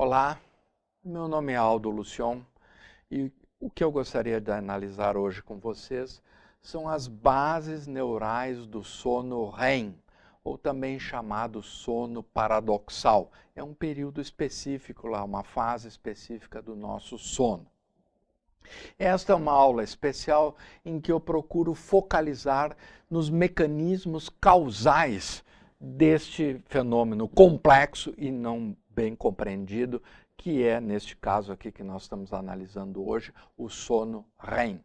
Olá, meu nome é Aldo Lucion e o que eu gostaria de analisar hoje com vocês são as bases neurais do sono REM, ou também chamado sono paradoxal. É um período específico lá, uma fase específica do nosso sono. Esta é uma aula especial em que eu procuro focalizar nos mecanismos causais deste fenômeno complexo e não bem compreendido, que é, neste caso aqui que nós estamos analisando hoje, o sono REM.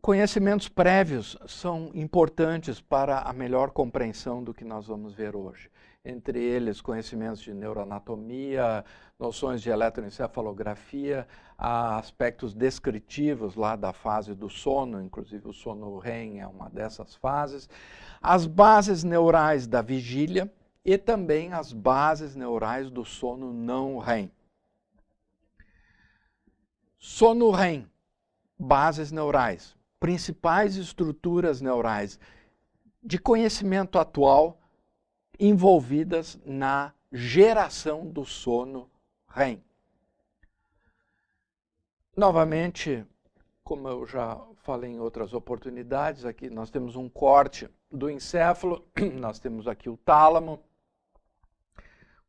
Conhecimentos prévios são importantes para a melhor compreensão do que nós vamos ver hoje. Entre eles, conhecimentos de neuroanatomia, noções de eletroencefalografia, aspectos descritivos lá da fase do sono, inclusive o sono REM é uma dessas fases, as bases neurais da vigília, e também as bases neurais do sono não REM. Sono REM, bases neurais, principais estruturas neurais de conhecimento atual envolvidas na geração do sono REM. Novamente, como eu já falei em outras oportunidades, aqui nós temos um corte do encéfalo, nós temos aqui o tálamo,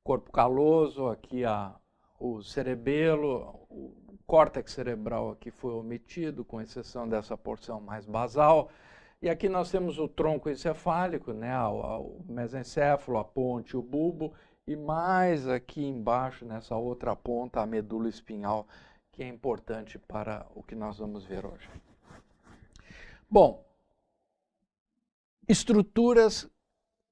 corpo caloso, aqui a, o cerebelo, o córtex cerebral aqui foi omitido, com exceção dessa porção mais basal. E aqui nós temos o tronco encefálico, né, o, o mesencéfalo, a ponte, o bulbo, e mais aqui embaixo, nessa outra ponta, a medula espinhal, que é importante para o que nós vamos ver hoje. Bom, estruturas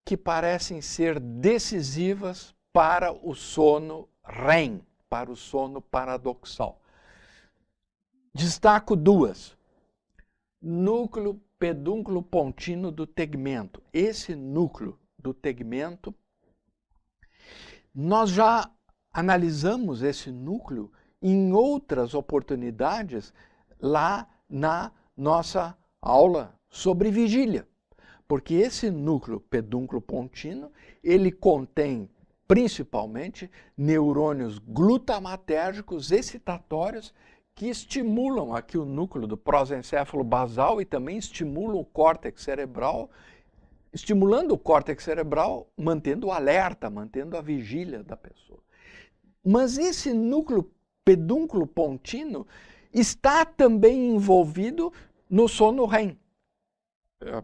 que parecem ser decisivas para o sono REM, para o sono paradoxal. Destaco duas. Núcleo pedúnculo pontino do tegmento. Esse núcleo do tegmento, nós já analisamos esse núcleo em outras oportunidades lá na nossa aula sobre vigília. Porque esse núcleo pedúnculo pontino, ele contém principalmente neurônios glutamatérgicos excitatórios que estimulam aqui o núcleo do prosencéfalo basal e também estimulam o córtex cerebral, estimulando o córtex cerebral, mantendo o alerta, mantendo a vigília da pessoa. Mas esse núcleo pedúnculo pontino está também envolvido no sono REM. Eu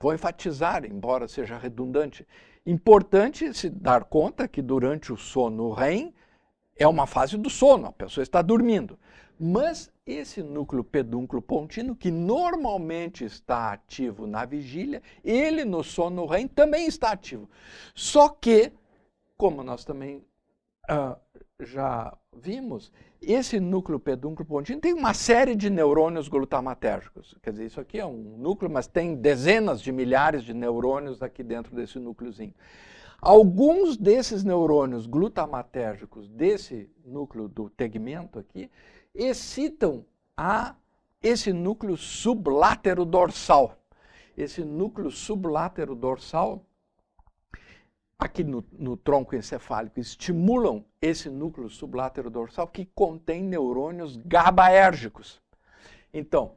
vou enfatizar, embora seja redundante, Importante se dar conta que durante o sono REM é uma fase do sono, a pessoa está dormindo. Mas esse núcleo pedúnculo pontino, que normalmente está ativo na vigília, ele no sono REM também está ativo. Só que, como nós também uh, já vimos, esse núcleo pedúnculo pontino tem uma série de neurônios glutamatérgicos. Quer dizer, isso aqui é um núcleo, mas tem dezenas de milhares de neurônios aqui dentro desse núcleozinho. Alguns desses neurônios glutamatérgicos desse núcleo do tegmento aqui excitam a esse núcleo sublátero dorsal. Esse núcleo sublátero dorsal aqui no, no, tronco encefálico estimulam esse núcleo sublátero dorsal que contém neurônios GABAérgicos. Então,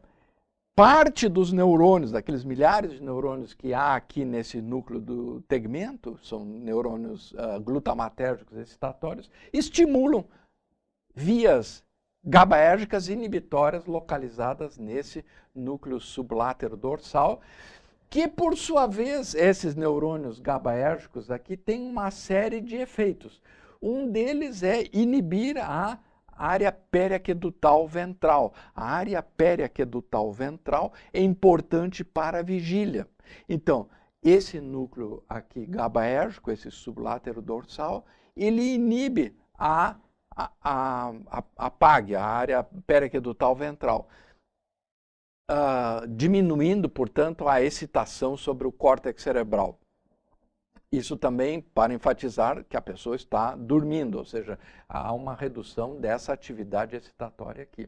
parte dos neurônios, daqueles milhares de neurônios que há aqui nesse núcleo do tegmento, são neurônios uh, glutamatérgicos excitatórios, estimulam vias GABAérgicas inibitórias localizadas nesse núcleo sublátero dorsal, que por sua vez, esses neurônios GABAérgicos aqui têm uma série de efeitos. Um deles é inibir a área periaquedutal ventral. A área periaquedutal ventral é importante para a vigília. Então, esse núcleo aqui GABAérgico, esse sublátero dorsal, ele inibe a, a, a, a, PAG, a área periaquedutal ventral uh, diminuindo, portanto, a excitação sobre o córtex cerebral. Isso também para enfatizar que a pessoa está dormindo, ou seja, há uma redução dessa atividade excitatória aqui.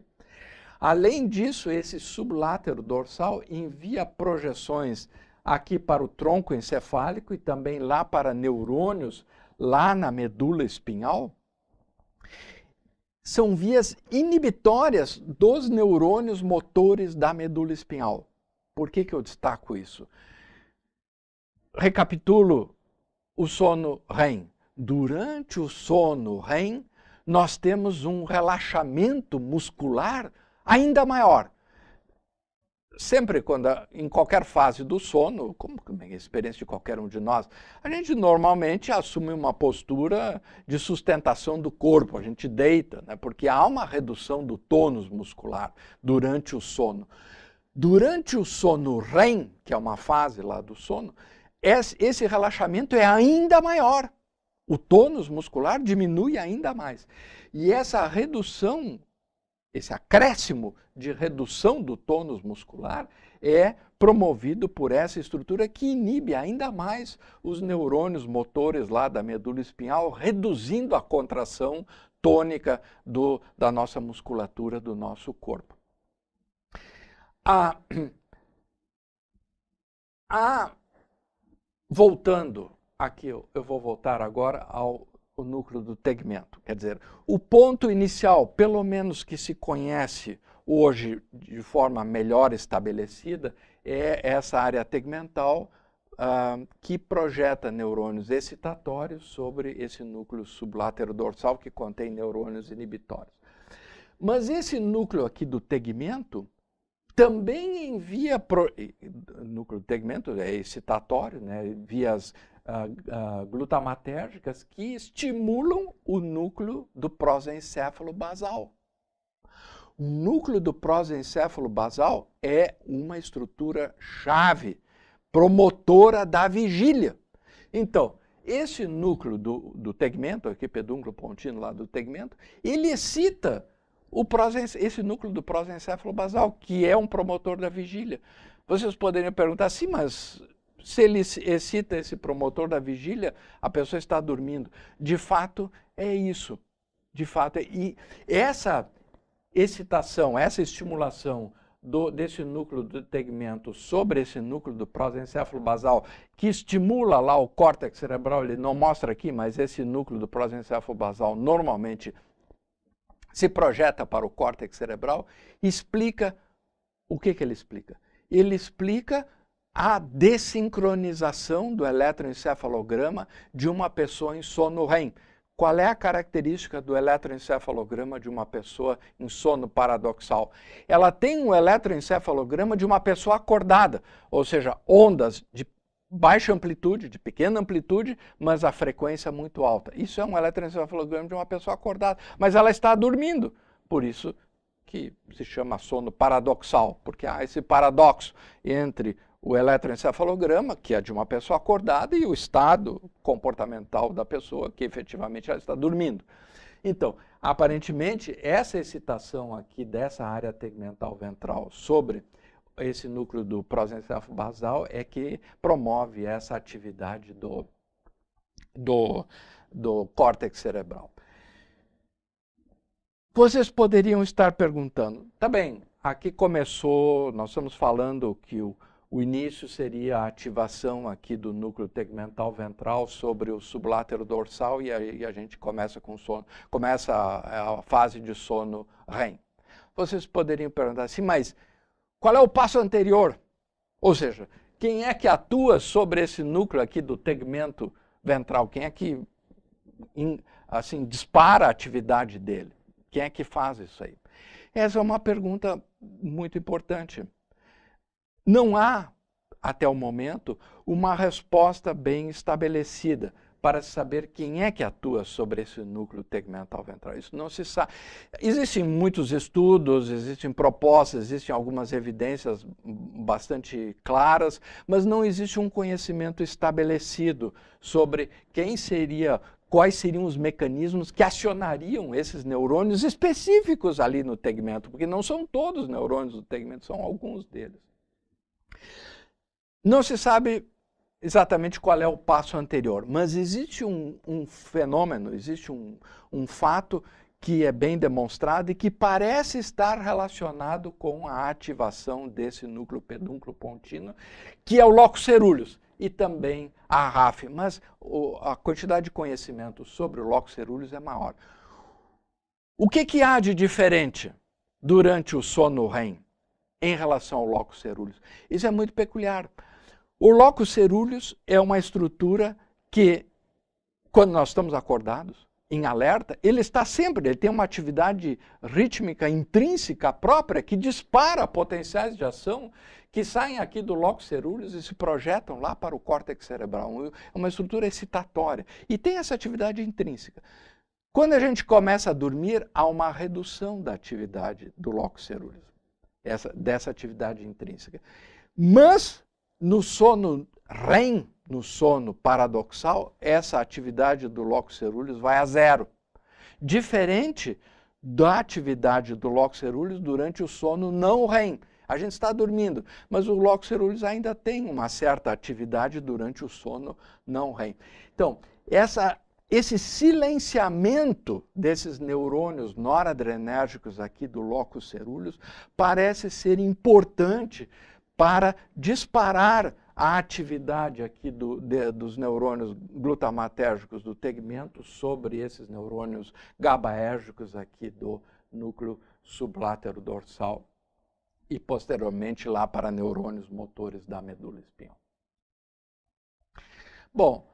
Além disso, esse sublátero dorsal envia projeções aqui para o tronco encefálico e também lá para neurônios lá na medula espinhal, são vias inibitórias dos neurônios motores da medula espinhal. Por que, que eu destaco isso? Recapitulo o sono REM. Durante o sono REM, nós temos um relaxamento muscular ainda maior sempre quando, em qualquer fase do sono, como é a experiência de qualquer um de nós, a gente normalmente assume uma postura de sustentação do corpo, a gente deita, né? porque há uma redução do tônus muscular durante o sono. Durante o sono REM, que é uma fase lá do sono, esse relaxamento é ainda maior. O tônus muscular diminui ainda mais. E essa redução esse acréscimo de redução do tônus muscular é promovido por essa estrutura que inibe ainda mais os neurônios motores lá da medula espinhal, reduzindo a contração tônica do, da nossa musculatura do nosso corpo. A, a, voltando aqui, eu, eu vou voltar agora ao o núcleo do tegmento. Quer dizer, o ponto inicial, pelo menos que se conhece hoje de forma melhor estabelecida, é essa área tegmental uh, que projeta neurônios excitatórios sobre esse núcleo sublátero dorsal que contém neurônios inibitórios. Mas esse núcleo aqui do tegmento também envia, pro, núcleo do tegmento é excitatório, né, via as uh, uh, glutamatérgicas que estimulam o núcleo do prosencéfalo basal. O núcleo do prosencéfalo basal é uma estrutura chave, promotora da vigília. Então, esse núcleo do, do tegmento, aqui pedúnculo pontino lá do tegmento, ele excita o esse núcleo do prosencéfalo basal, que é um promotor da vigília. Vocês poderiam perguntar, sim, mas se ele excita esse promotor da vigília, a pessoa está dormindo. De fato, é isso. De fato, é, e essa excitação, essa estimulação do, desse núcleo do tegmento sobre esse núcleo do prosencéfalo basal, que estimula lá o córtex cerebral, ele não mostra aqui, mas esse núcleo do prosencéfalo basal normalmente se projeta para o córtex cerebral, explica o que, que ele explica? Ele explica a desincronização do eletroencefalograma de uma pessoa em sono REM. Qual é a característica do eletroencefalograma de uma pessoa em sono paradoxal? Ela tem um eletroencefalograma de uma pessoa acordada, ou seja, ondas de baixa amplitude, de pequena amplitude, mas a frequência muito alta. Isso é um eletroencefalograma de uma pessoa acordada, mas ela está dormindo. Por isso que se chama sono paradoxal, porque há esse paradoxo entre o eletroencefalograma, que é de uma pessoa acordada, e o estado comportamental da pessoa, que efetivamente ela está dormindo. Então, aparentemente, essa excitação aqui dessa área tegmental ventral sobre esse núcleo do prosencéfalo basal é que promove essa atividade do, do, do córtex cerebral. Vocês poderiam estar perguntando, tá bem, aqui começou, nós estamos falando que o, o início seria a ativação aqui do núcleo tegmental ventral sobre o sublátero dorsal e aí a gente começa com sono, começa a, a fase de sono REM. Vocês poderiam perguntar assim, mas qual é o passo anterior? Ou seja, quem é que atua sobre esse núcleo aqui do tegmento ventral? Quem é que assim dispara a atividade dele? Quem é que faz isso aí? Essa é uma pergunta muito importante. Não há, até o momento, uma resposta bem estabelecida para saber quem é que atua sobre esse núcleo tegmental ventral. Isso não se sabe. Existem muitos estudos, existem propostas, existem algumas evidências bastante claras, mas não existe um conhecimento estabelecido sobre quem seria, quais seriam os mecanismos que acionariam esses neurônios específicos ali no tegmento, porque não são todos os neurônios do tegmento, são alguns deles. Não se sabe exatamente qual é o passo anterior, mas existe um, um fenômeno, existe um, um fato que é bem demonstrado e que parece estar relacionado com a ativação desse núcleo pedúnculo pontino, que é o locus cerúleus. e também a RAF, mas a quantidade de conhecimento sobre o locus ceruleus é maior. O que, que há de diferente durante o sono REM em relação ao locus ceruleus? Isso é muito peculiar. O locus ceruleus é uma estrutura que, quando nós estamos acordados, em alerta, ele está sempre, ele tem uma atividade rítmica intrínseca própria que dispara potenciais de ação que saem aqui do locus ceruleus e se projetam lá para o córtex cerebral. É uma estrutura excitatória e tem essa atividade intrínseca. Quando a gente começa a dormir, há uma redução da atividade do locus ceruleus, essa, dessa atividade intrínseca. Mas no sono REM, no sono paradoxal, essa atividade do locus ceruleus vai a zero. Diferente da atividade do locus ceruleus durante o sono não REM. A gente está dormindo, mas o locus ceruleus ainda tem uma certa atividade durante o sono não REM. Então, essa, esse silenciamento desses neurônios noradrenérgicos aqui do locus ceruleus parece ser importante para disparar a atividade aqui do, de, dos neurônios glutamatérgicos do tegmento sobre esses neurônios GABAérgicos aqui do núcleo sublátero dorsal e posteriormente lá para neurônios motores da medula espinhal. Bom,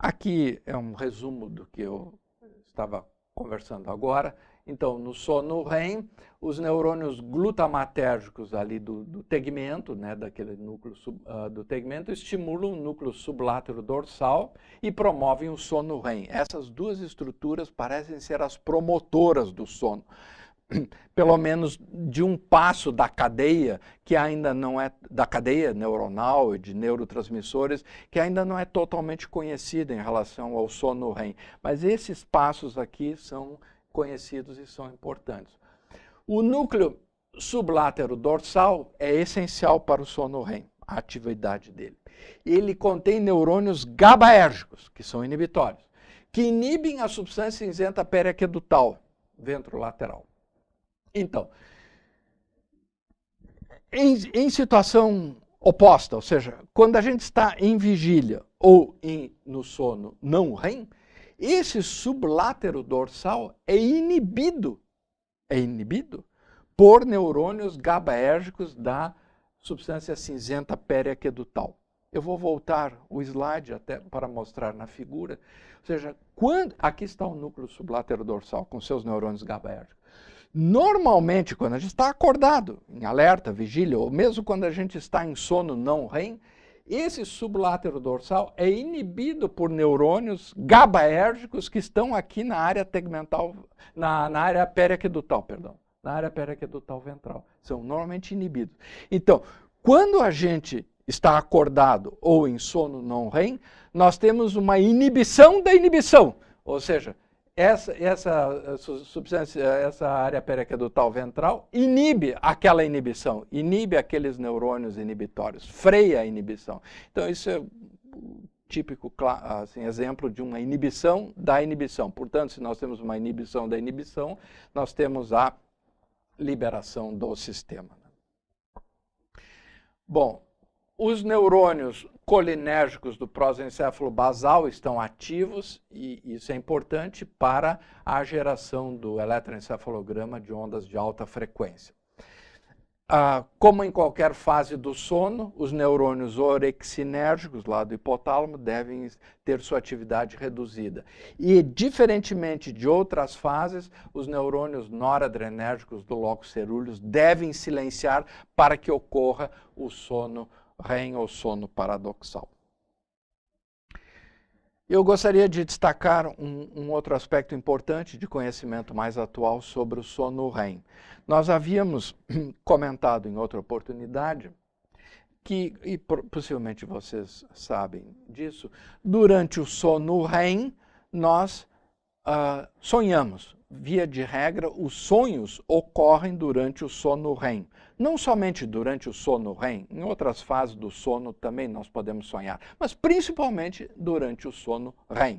aqui é um resumo do que eu estava conversando agora. Então, no sono REM, os neurônios glutamatérgicos ali do, do tegmento, né, daquele núcleo sub, uh, do tegmento, estimulam o núcleo sublátero dorsal e promovem o sono REM. Essas duas estruturas parecem ser as promotoras do sono pelo menos de um passo da cadeia que ainda não é da cadeia neuronal e de neurotransmissores que ainda não é totalmente conhecida em relação ao sono REM. Mas esses passos aqui são conhecidos e são importantes. O núcleo sublátero dorsal é essencial para o sono REM, a atividade dele. Ele contém neurônios GABAérgicos, que são inibitórios, que inibem a substância cinzenta periaquedutal ventrolateral. Então, em, em, situação oposta, ou seja, quando a gente está em vigília ou em, no sono não REM, esse sublátero dorsal é inibido, é inibido por neurônios GABAérgicos da substância cinzenta periaquedutal. Eu vou voltar o slide até para mostrar na figura. Ou seja, quando, aqui está o núcleo sublátero dorsal com seus neurônios GABAérgicos. Normalmente, quando a gente está acordado, em alerta, vigília, ou mesmo quando a gente está em sono não REM, esse sublátero dorsal é inibido por neurônios GABAérgicos que estão aqui na área tegmental, na, na área periaquedutal, perdão, na área periaquedutal ventral. São normalmente inibidos. Então, quando a gente está acordado ou em sono não REM, nós temos uma inibição da inibição, ou seja, essa, essa eh, substância, essa área periaquedutal ventral inibe aquela inibição, inibe aqueles neurônios inibitórios, freia a inibição. Então, isso é típico assim, exemplo de uma inibição da inibição. Portanto, se nós temos uma inibição da inibição, nós temos a liberação do sistema. Bom, os neurônios colinérgicos do prosencéfalo basal estão ativos e isso é importante para a geração do eletroencefalograma de ondas de alta frequência. Ah, como em qualquer fase do sono, os neurônios orexinérgicos lá do hipotálamo devem ter sua atividade reduzida. E, diferentemente de outras fases, os neurônios noradrenérgicos do locus ceruleus devem silenciar para que ocorra o sono REM ou sono paradoxal. Eu gostaria de destacar um, um, outro aspecto importante de conhecimento mais atual sobre o sono REM. Nós havíamos comentado em outra oportunidade que, e possivelmente vocês sabem disso, durante o sono REM nós uh, sonhamos. Via de regra, os sonhos ocorrem durante o sono REM. Não somente durante o sono REM, em outras fases do sono também nós podemos sonhar, mas principalmente durante o sono REM.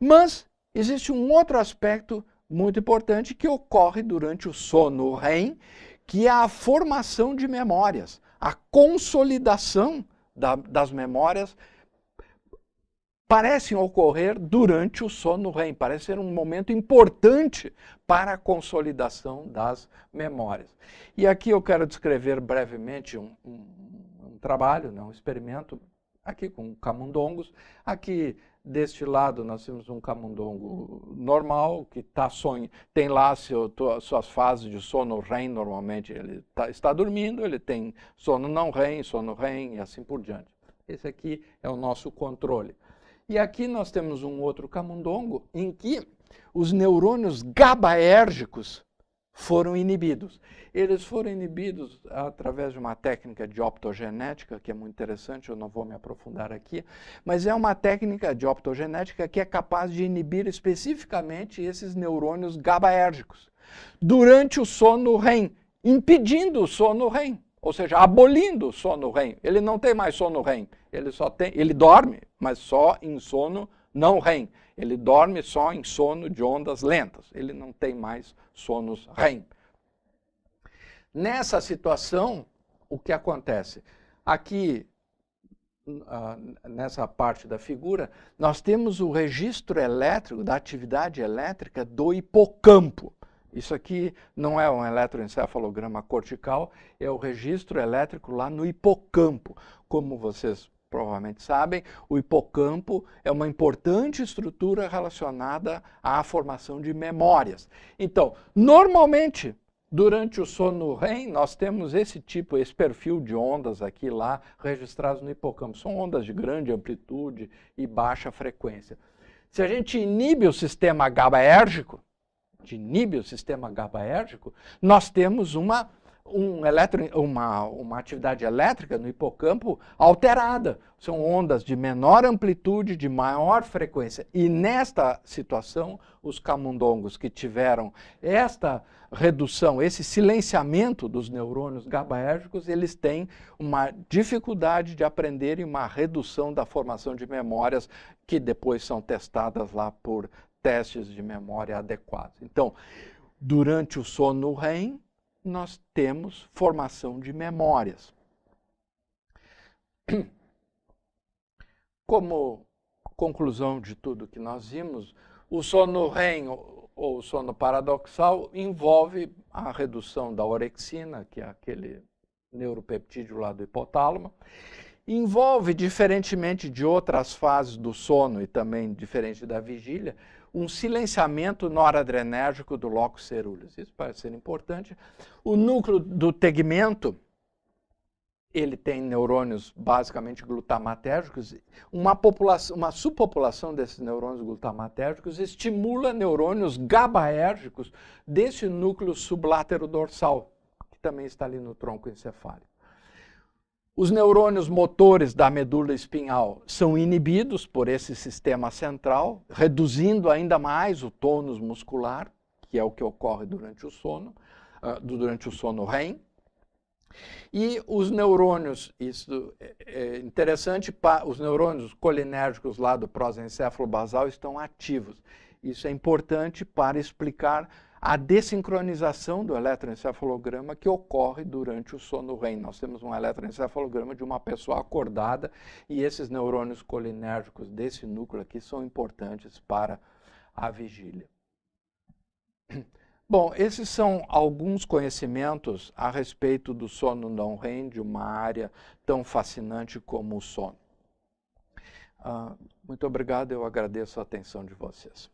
Mas existe um outro aspecto muito importante que ocorre durante o sono REM, que é a formação de memórias, a consolidação da, das memórias parecem ocorrer durante o sono REM, parece ser um momento importante para a consolidação das memórias. E aqui eu quero descrever brevemente um, um, um trabalho, né, um experimento, aqui com camundongos. Aqui deste lado nós temos um camundongo normal, que tá sonho, tem lá seu, suas fases de sono REM, normalmente ele tá, está dormindo, ele tem sono não REM, sono REM e assim por diante. Esse aqui é o nosso controle. E aqui nós temos um outro camundongo em que os neurônios GABAérgicos foram inibidos. Eles foram inibidos através de uma técnica de optogenética, que é muito interessante, eu não vou me aprofundar aqui, mas é uma técnica de optogenética que é capaz de inibir especificamente esses neurônios GABAérgicos durante o sono REM, impedindo o sono REM ou seja, abolindo o sono REM. Ele não tem mais sono REM, ele só tem, ele dorme, mas só em sono não REM. Ele dorme só em sono de ondas lentas, ele não tem mais sonos REM. Nessa situação, o que acontece? Aqui, uh, nessa parte da figura, nós temos o registro elétrico, da atividade elétrica do hipocampo. Isso aqui não é um eletroencefalograma cortical, é o registro elétrico lá no hipocampo. Como vocês provavelmente sabem, o hipocampo é uma importante estrutura relacionada à formação de memórias. Então, normalmente, durante o sono REM, nós temos esse tipo, esse perfil de ondas aqui lá registrados no hipocampo. São ondas de grande amplitude e baixa frequência. Se a gente inibe o sistema GABAérgico, inibe o sistema GABAérgico, nós temos uma, um eletro, uma, uma atividade elétrica no hipocampo alterada. São ondas de menor amplitude, de maior frequência. E nesta situação, os camundongos que tiveram esta redução, esse silenciamento dos neurônios GABAérgicos, eles têm uma dificuldade de aprender e uma redução da formação de memórias que depois são testadas lá por testes de memória adequados. Então, durante o sono REM, nós temos formação de memórias. Como conclusão de tudo que nós vimos, o sono REM ou sono paradoxal envolve a redução da orexina, que é aquele neuropeptídeo lá do hipotálamo, envolve, diferentemente de outras fases do sono e também diferente da vigília, um silenciamento noradrenérgico do locus ceruleus. Isso parece ser importante. O núcleo do tegmento, ele tem neurônios basicamente glutamatérgicos. Uma, população, uma subpopulação desses neurônios glutamatérgicos estimula neurônios GABAérgicos desse núcleo sublátero dorsal, que também está ali no tronco encefálico. Os neurônios motores da medula espinhal são inibidos por esse sistema central, reduzindo ainda mais o tônus muscular, que é o que ocorre durante o sono, uh, durante o sono REM. E os neurônios, isso é, é interessante, os neurônios colinérgicos lá do prosencéfalo basal estão ativos. Isso é importante para explicar a desincronização do eletroencefalograma que ocorre durante o sono REM. Nós temos um eletroencefalograma de uma pessoa acordada e esses neurônios colinérgicos desse núcleo aqui são importantes para a vigília. Bom, esses são alguns conhecimentos a respeito do sono não REM, de uma área tão fascinante como o sono. Uh, muito obrigado, eu agradeço a atenção de vocês.